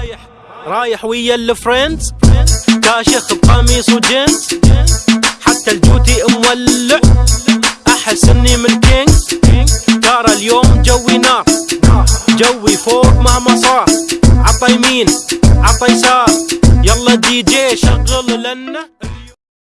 رايح رايح ويا ال friends. كاشخ بقميص وجينز. حتى الجوتي مولع. أحس إني من king. ترى اليوم جوي نار. جوي فوق مهما صار. عطى يمين عطى يسار يلا دي جي شغل لنا.